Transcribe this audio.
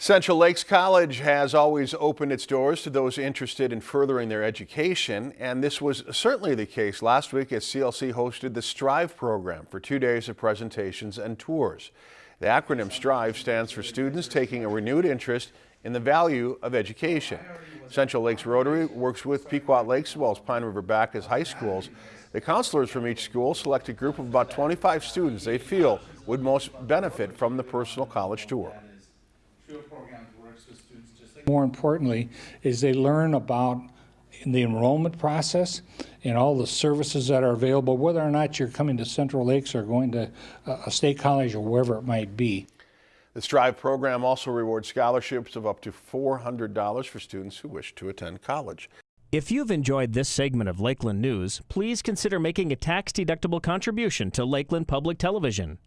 Central Lakes College has always opened its doors to those interested in furthering their education, and this was certainly the case last week as CLC hosted the STRIVE program for two days of presentations and tours. The acronym STRIVE stands for Students Taking a Renewed Interest in the Value of Education. Central Lakes Rotary works with Pequot Lakes as well as Pine River Backus high schools. The counselors from each school select a group of about 25 students they feel would most benefit from the personal college tour. More importantly, is they learn about the enrollment process and all the services that are available, whether or not you're coming to Central Lakes or going to a state college or wherever it might be. The STRIVE program also rewards scholarships of up to $400 for students who wish to attend college. If you've enjoyed this segment of Lakeland News, please consider making a tax-deductible contribution to Lakeland Public Television.